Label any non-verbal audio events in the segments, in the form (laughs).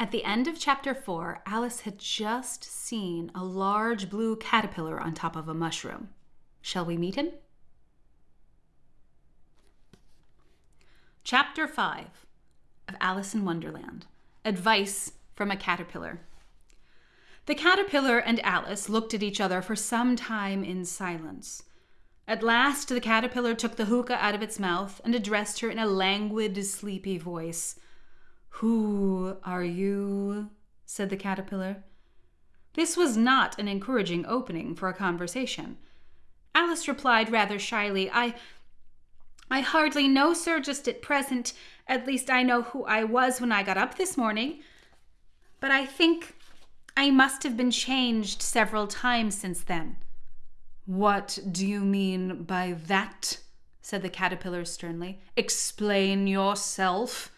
At the end of chapter four, Alice had just seen a large blue caterpillar on top of a mushroom. Shall we meet him? Chapter five of Alice in Wonderland Advice from a Caterpillar. The caterpillar and Alice looked at each other for some time in silence. At last, the caterpillar took the hookah out of its mouth and addressed her in a languid, sleepy voice. Who are you? said the caterpillar. This was not an encouraging opening for a conversation. Alice replied rather shyly, I. I hardly know, sir, just at present. At least I know who I was when I got up this morning. But I think I must have been changed several times since then. What do you mean by that? said the caterpillar sternly. Explain yourself.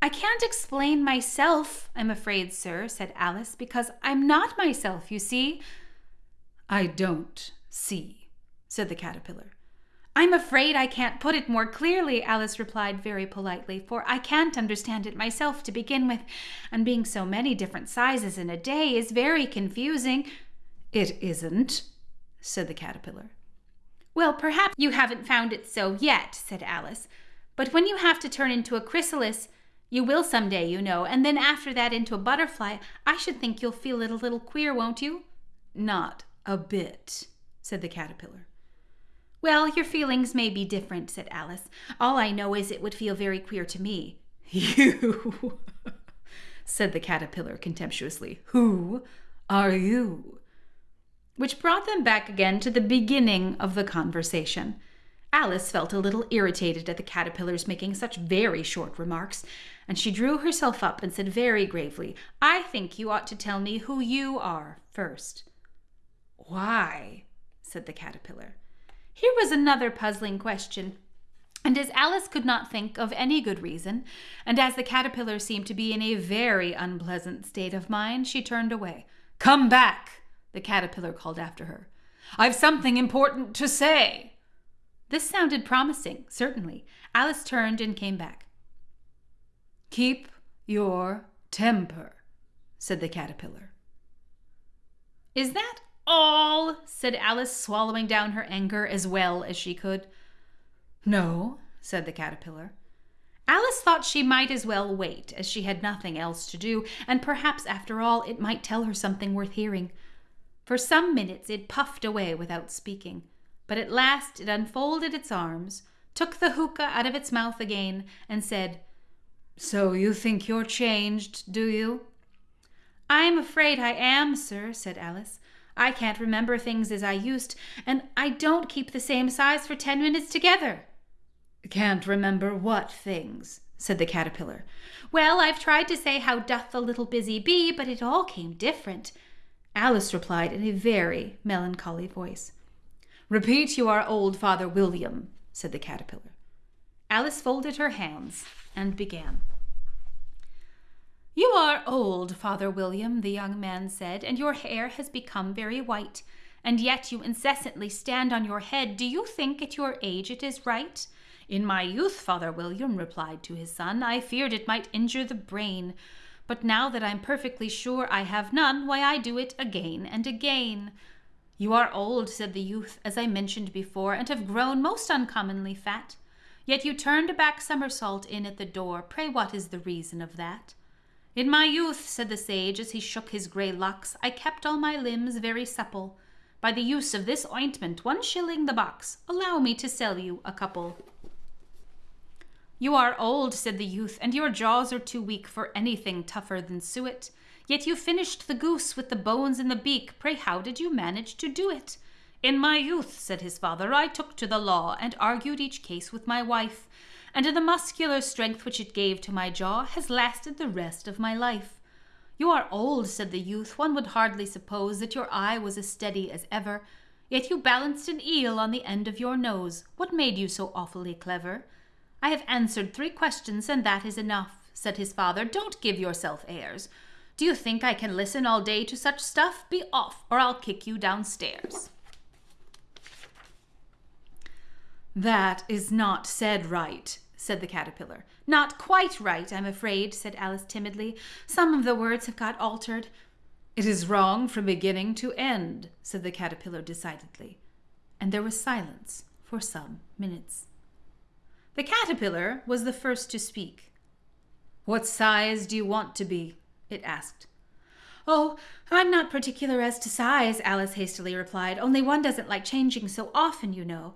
I can't explain myself, I'm afraid, sir, said Alice, because I'm not myself, you see. I don't see, said the caterpillar. I'm afraid I can't put it more clearly, Alice replied very politely, for I can't understand it myself to begin with, and being so many different sizes in a day is very confusing. It isn't, said the caterpillar. Well, perhaps you haven't found it so yet, said Alice. But when you have to turn into a chrysalis, you will some day, you know, and then after that into a butterfly, I should think you'll feel it a little queer, won't you? Not a bit, said the caterpillar. Well, your feelings may be different, said Alice. All I know is it would feel very queer to me. (laughs) You, said the caterpillar contemptuously. Who are you? which brought them back again to the beginning of the conversation. Alice felt a little irritated at the caterpillars making such very short remarks, and she drew herself up and said very gravely, I think you ought to tell me who you are first. Why? said the caterpillar. Here was another puzzling question. And as Alice could not think of any good reason, and as the caterpillar seemed to be in a very unpleasant state of mind, she turned away. Come back, the caterpillar called after her. I've something important to say. This sounded promising, certainly. Alice turned and came back. Keep your temper, said the caterpillar. Is that all? said Alice, swallowing down her anger as well as she could. No, said the caterpillar. Alice thought she might as well wait, as she had nothing else to do, and perhaps after all it might tell her something worth hearing. For some minutes it puffed away without speaking, but at last it unfolded its arms, took the hookah out of its mouth again, and said, So you think you're changed, do you? I'm afraid I am, sir, said Alice. I can't remember things as I used, and I don't keep the same size for ten minutes together. Can't remember what things? said the caterpillar. Well, I've tried to say how doth the little busy bee, but it all came different. Alice replied in a very melancholy voice. Repeat you are old, Father William, said the caterpillar. Alice folded her hands and began. You are old, Father William, the young man said, and your hair has become very white, and yet you incessantly stand on your head. Do you think at your age it is right? In my youth, Father William replied to his son, I feared it might injure the brain. But now that I'm perfectly sure I have none, why I do it again and again. You are old, said the youth, as I mentioned before, and have grown most uncommonly fat. Yet you turned a back somersault in at the door. Pray, what is the reason of that? In my youth, said the sage, as he shook his grey locks, I kept all my limbs very supple. By the use of this ointment, one shilling the box, allow me to sell you a couple. You are old, said the youth, and your jaws are too weak for anything tougher than suet. Yet you finished the goose with the bones in the beak. Pray, how did you manage to do it? In my youth, said his father, I took to the law and argued each case with my wife, and the muscular strength which it gave to my jaw has lasted the rest of my life. You are old, said the youth. One would hardly suppose that your eye was as steady as ever. Yet you balanced an eel on the end of your nose. What made you so awfully clever? I have answered three questions, and that is enough, said his father. Don't give yourself airs. Do you think I can listen all day to such stuff? Be off, or I'll kick you downstairs. That is not said right, said the caterpillar. Not quite right, I'm afraid, said Alice timidly. Some of the words have got altered. It is wrong from beginning to end, said the caterpillar decidedly. And there was silence for some minutes. The caterpillar was the first to speak. What size do you want to be? It asked. Oh, I'm not particular as to size, Alice hastily replied. Only one doesn't like changing so often, you know.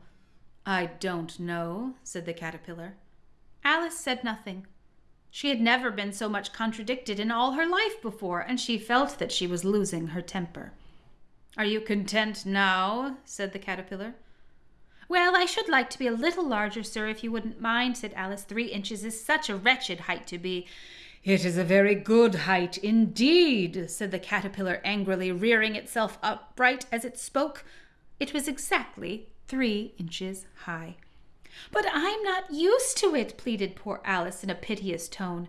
I don't know, said the caterpillar. Alice said nothing. She had never been so much contradicted in all her life before, and she felt that she was losing her temper. Are you content now? said the caterpillar. Well, I should like to be a little larger, sir, if you wouldn't mind, said Alice. Three inches is such a wretched height to be. It is a very good height indeed, said the caterpillar angrily, rearing itself upright as it spoke. It was exactly three inches high. But I'm not used to it, pleaded poor Alice in a piteous tone.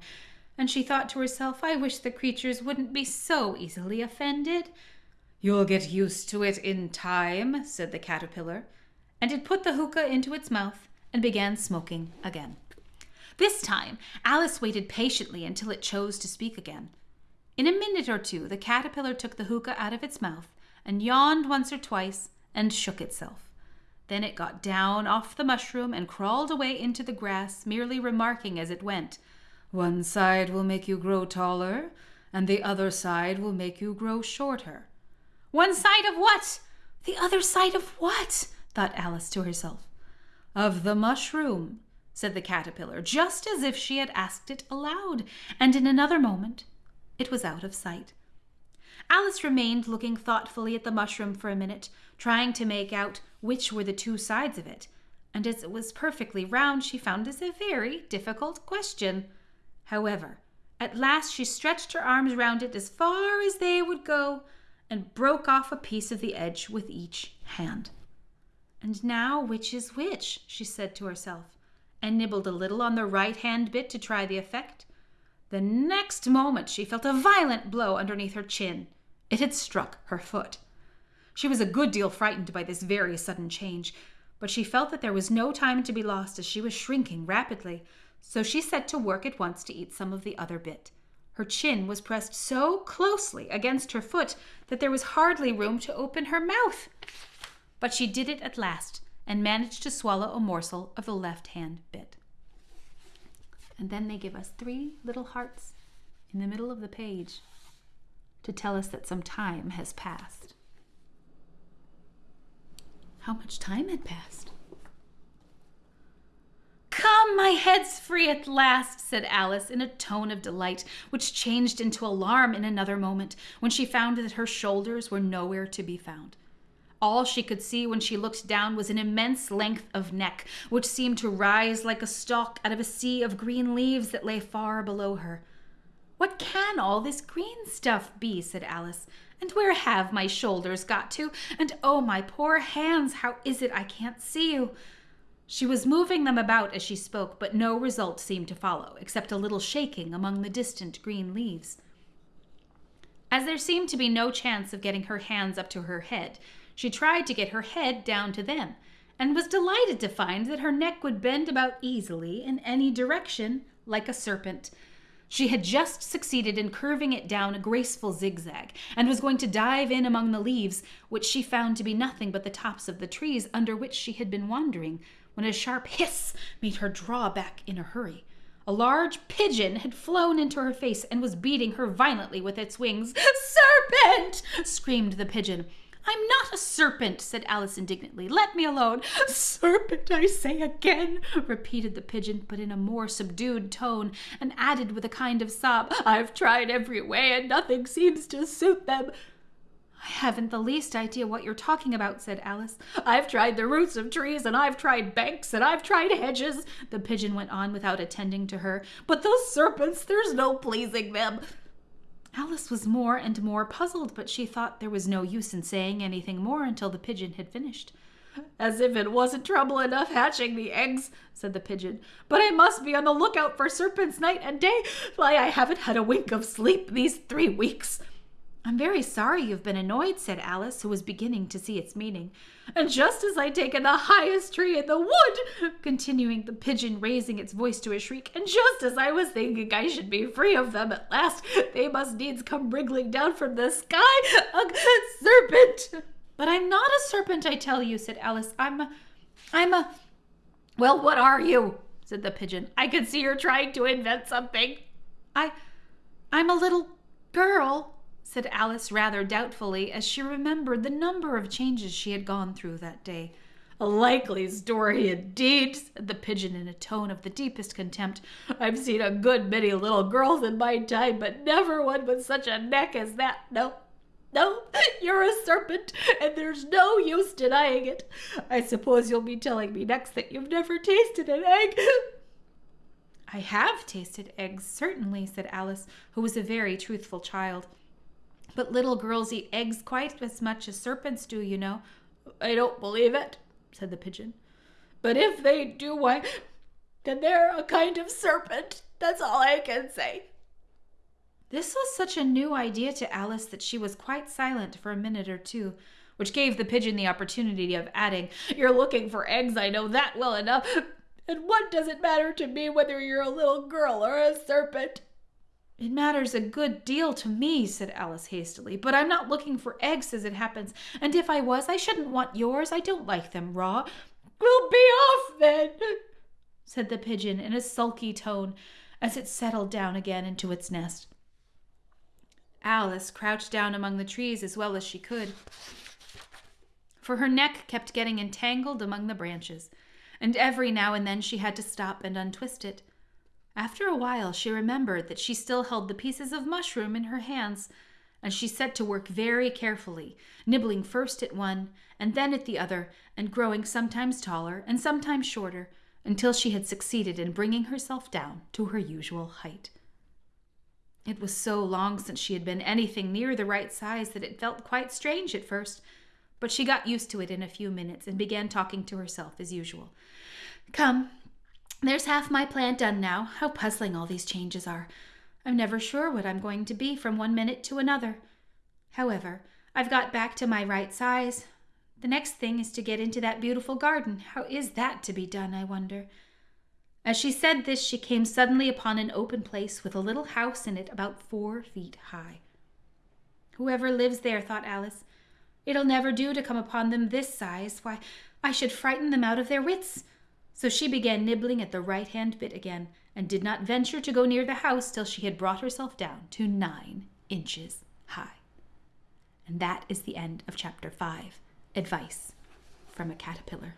And she thought to herself, I wish the creatures wouldn't be so easily offended. You'll get used to it in time, said the caterpillar, and it put the hookah into its mouth and began smoking again. This time, Alice waited patiently until it chose to speak again. In a minute or two, the caterpillar took the hookah out of its mouth and yawned once or twice and shook itself. Then it got down off the mushroom and crawled away into the grass, merely remarking as it went, One side will make you grow taller, and the other side will make you grow shorter. One side of what? The other side of what? thought Alice to herself. Of the mushroom, said the caterpillar, just as if she had asked it aloud, and in another moment it was out of sight. Alice remained looking thoughtfully at the mushroom for a minute, trying to make out which were the two sides of it, and as it was perfectly round, she found this a very difficult question. However, at last she stretched her arms round it as far as they would go and broke off a piece of the edge with each hand. And now, which is which? she said to herself, and nibbled a little on the right hand bit to try the effect. The next moment she felt a violent blow underneath her chin. It had struck her foot. She was a good deal frightened by this very sudden change, but she felt that there was no time to be lost as she was shrinking rapidly, so she set to work at once to eat some of the other bit. Her chin was pressed so closely against her foot that there was hardly room to open her mouth. But she did it at last and managed to swallow a morsel of the left hand bit. And then they give us three little hearts in the middle of the page to tell us that some time has passed. How much time had passed? Come, my head's free at last, said Alice in a tone of delight, which changed into alarm in another moment when she found that her shoulders were nowhere to be found. All she could see when she looked down was an immense length of neck, which seemed to rise like a stalk out of a sea of green leaves that lay far below her. What can all this green stuff be? said Alice. And where have my shoulders got to? And oh, my poor hands, how is it I can't see you? She was moving them about as she spoke, but no result seemed to follow, except a little shaking among the distant green leaves. As there seemed to be no chance of getting her hands up to her head, she tried to get her head down to them, and was delighted to find that her neck would bend about easily in any direction, like a serpent. She had just succeeded in curving it down a graceful zigzag, and was going to dive in among the leaves, which she found to be nothing but the tops of the trees under which she had been wandering, when a sharp hiss made her draw back in a hurry. A large pigeon had flown into her face and was beating her violently with its wings. Serpent! screamed the pigeon. I'm not a serpent, said Alice indignantly. Let me alone. Serpent, I say again, repeated the pigeon, but in a more subdued tone, and added with a kind of sob, I've tried every way, and nothing seems to suit them. I haven't the least idea what you're talking about, said Alice. I've tried the roots of trees, and I've tried banks, and I've tried hedges, the pigeon went on without attending to her. But those serpents, there's no pleasing them. Alice was more and more puzzled, but she thought there was no use in saying anything more until the pigeon had finished. As if it wasn't trouble enough hatching the eggs, said the pigeon. But I must be on the lookout for serpents night and day. Why, I haven't had a wink of sleep these three weeks. I'm very sorry you've been annoyed, said Alice, who was beginning to see its meaning. And just as I'd taken the highest tree in the wood, continuing the pigeon, raising its voice to a shriek, and just as I was thinking I should be free of them at last, they must needs come wriggling down from the sky, a serpent. But I'm not a serpent, I tell you, said Alice. I'm a, I'm a. Well, what are you? said the pigeon. I can see you're trying to invent something. I, I'm a little girl, said Alice rather doubtfully as she remembered the number of changes she had gone through that day. A likely story indeed, said the pigeon in a tone of the deepest contempt. I've seen a good many little girls in my time, but never one with such a neck as that. No, no, you're a serpent, and there's no use denying it. I suppose you'll be telling me next that you've never tasted an egg. I have tasted eggs, certainly, said Alice, who was a very truthful child. But little girls eat eggs quite as much as serpents do, you know. I don't believe it, said the pigeon. But if they do, why, then they're a kind of serpent. That's all I can say. This was such a new idea to Alice that she was quite silent for a minute or two, which gave the pigeon the opportunity of adding, You're looking for eggs, I know that well enough. And what does it matter to me whether you're a little girl or a serpent? It matters a good deal to me, said Alice hastily, but I'm not looking for eggs as it happens, and if I was, I shouldn't want yours. I don't like them raw. We'll be off then, said the pigeon in a sulky tone as it settled down again into its nest. Alice crouched down among the trees as well as she could, for her neck kept getting entangled among the branches, and every now and then she had to stop and untwist it. After a while, she remembered that she still held the pieces of mushroom in her hands, and she set to work very carefully, nibbling first at one and then at the other, and growing sometimes taller and sometimes shorter, until she had succeeded in bringing herself down to her usual height. It was so long since she had been anything near the right size that it felt quite strange at first, but she got used to it in a few minutes and began talking to herself as usual. Come, there's half my plan done now. How puzzling all these changes are. I'm never sure what I'm going to be from one minute to another. However, I've got back to my right size. The next thing is to get into that beautiful garden. How is that to be done, I wonder? As she said this, she came suddenly upon an open place with a little house in it about four feet high. Whoever lives there, thought Alice, it'll never do to come upon them this size. Why, I should frighten them out of their wits. So she began nibbling at the right hand bit again, and did not venture to go near the house till she had brought herself down to nine inches high. And that is the end of chapter five Advice from a Caterpillar.